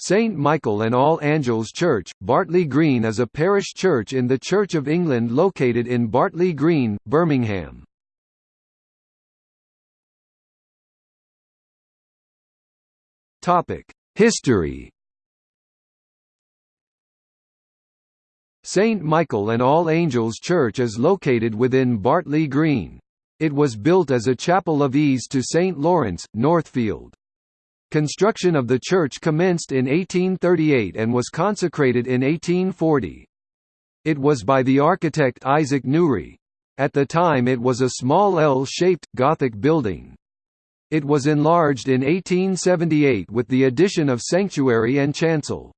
St Michael and All Angels Church, Bartley Green is a parish church in the Church of England located in Bartley Green, Birmingham. History St Michael and All Angels Church is located within Bartley Green. It was built as a chapel of ease to St Lawrence, Northfield. Construction of the church commenced in 1838 and was consecrated in 1840. It was by the architect Isaac Newry. At the time it was a small L-shaped, Gothic building. It was enlarged in 1878 with the addition of sanctuary and chancel.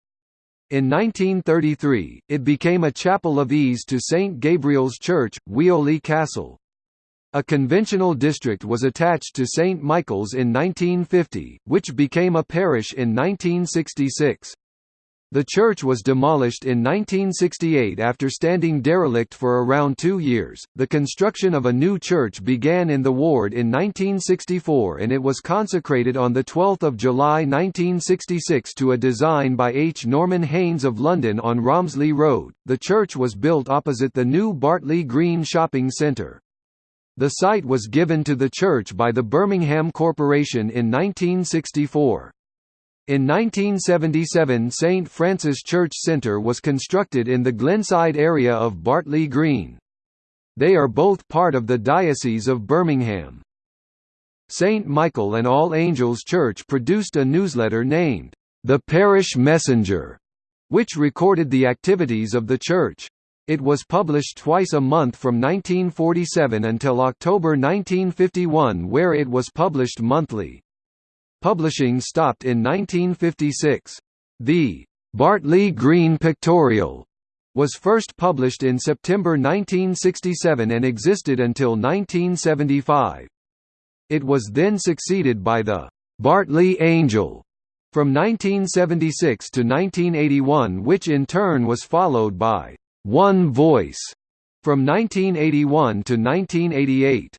In 1933, it became a chapel of ease to St Gabriel's Church, Weoley Castle. A conventional district was attached to St. Michael's in 1950, which became a parish in 1966. The church was demolished in 1968 after standing derelict for around two years. The construction of a new church began in the ward in 1964 and it was consecrated on 12 July 1966 to a design by H. Norman Haynes of London on Romsley Road. The church was built opposite the new Bartley Green Shopping Centre. The site was given to the church by the Birmingham Corporation in 1964. In 1977 St. Francis Church Centre was constructed in the Glenside area of Bartley Green. They are both part of the Diocese of Birmingham. St. Michael and All Angels Church produced a newsletter named, The Parish Messenger, which recorded the activities of the church. It was published twice a month from 1947 until October 1951 where it was published monthly. Publishing stopped in 1956. The Bartley Green Pictorial was first published in September 1967 and existed until 1975. It was then succeeded by the Bartley Angel from 1976 to 1981 which in turn was followed by one Voice from 1981 to 1988.